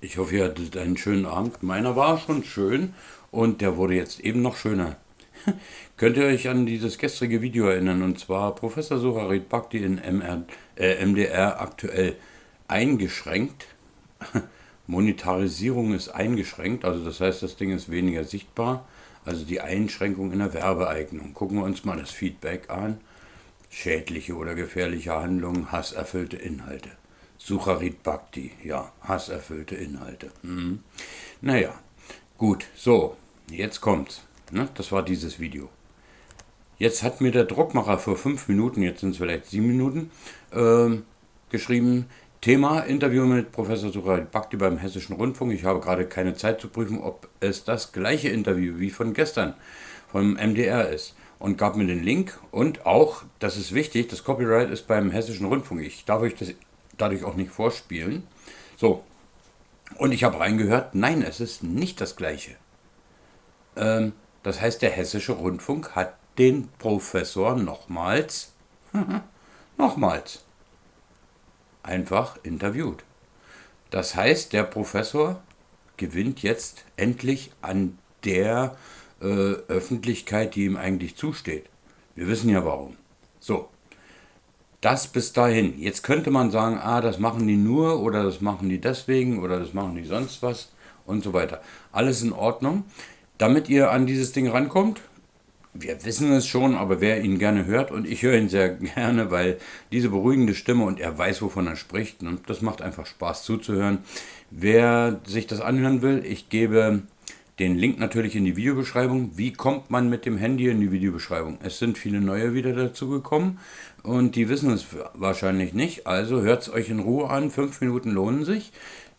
Ich hoffe, ihr hattet einen schönen Abend. Meiner war schon schön und der wurde jetzt eben noch schöner. Könnt ihr euch an dieses gestrige Video erinnern? Und zwar Professor Sucharit Bhakti in MR, äh, MDR aktuell eingeschränkt. Monetarisierung ist eingeschränkt, also das heißt, das Ding ist weniger sichtbar. Also die Einschränkung in der Werbeeignung. Gucken wir uns mal das Feedback an. Schädliche oder gefährliche Handlungen, hasserfüllte Inhalte. Sucharit Bhakti, ja, hasserfüllte Inhalte. Mhm. Naja, gut, so, jetzt kommt's. Ne? Das war dieses Video. Jetzt hat mir der Druckmacher vor fünf Minuten, jetzt sind es vielleicht sieben Minuten, äh, geschrieben, Thema Interview mit Professor Sucharit Bhakti beim Hessischen Rundfunk. Ich habe gerade keine Zeit zu prüfen, ob es das gleiche Interview wie von gestern vom MDR ist. Und gab mir den Link und auch, das ist wichtig, das Copyright ist beim Hessischen Rundfunk. Ich darf euch das dadurch auch nicht vorspielen. So, und ich habe reingehört, nein, es ist nicht das gleiche. Ähm, das heißt, der Hessische Rundfunk hat den Professor nochmals, nochmals, einfach interviewt. Das heißt, der Professor gewinnt jetzt endlich an der äh, Öffentlichkeit, die ihm eigentlich zusteht. Wir wissen ja warum. So, das bis dahin. Jetzt könnte man sagen, ah, das machen die nur oder das machen die deswegen oder das machen die sonst was und so weiter. Alles in Ordnung. Damit ihr an dieses Ding rankommt, wir wissen es schon, aber wer ihn gerne hört, und ich höre ihn sehr gerne, weil diese beruhigende Stimme und er weiß, wovon er spricht, und das macht einfach Spaß zuzuhören. Wer sich das anhören will, ich gebe den Link natürlich in die Videobeschreibung. Wie kommt man mit dem Handy in die Videobeschreibung? Es sind viele neue wieder dazu gekommen und die wissen es wahrscheinlich nicht. Also hört es euch in Ruhe an. Fünf Minuten lohnen sich.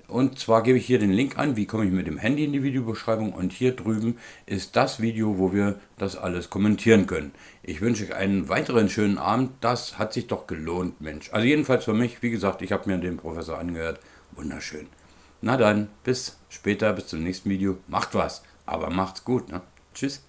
Und zwar gebe ich hier den Link an, wie komme ich mit dem Handy in die Videobeschreibung. Und hier drüben ist das Video, wo wir das alles kommentieren können. Ich wünsche euch einen weiteren schönen Abend. Das hat sich doch gelohnt, Mensch. Also jedenfalls für mich, wie gesagt, ich habe mir den Professor angehört. Wunderschön. Na dann, bis später, bis zum nächsten Video. Macht was, aber macht's gut. Ne? Tschüss.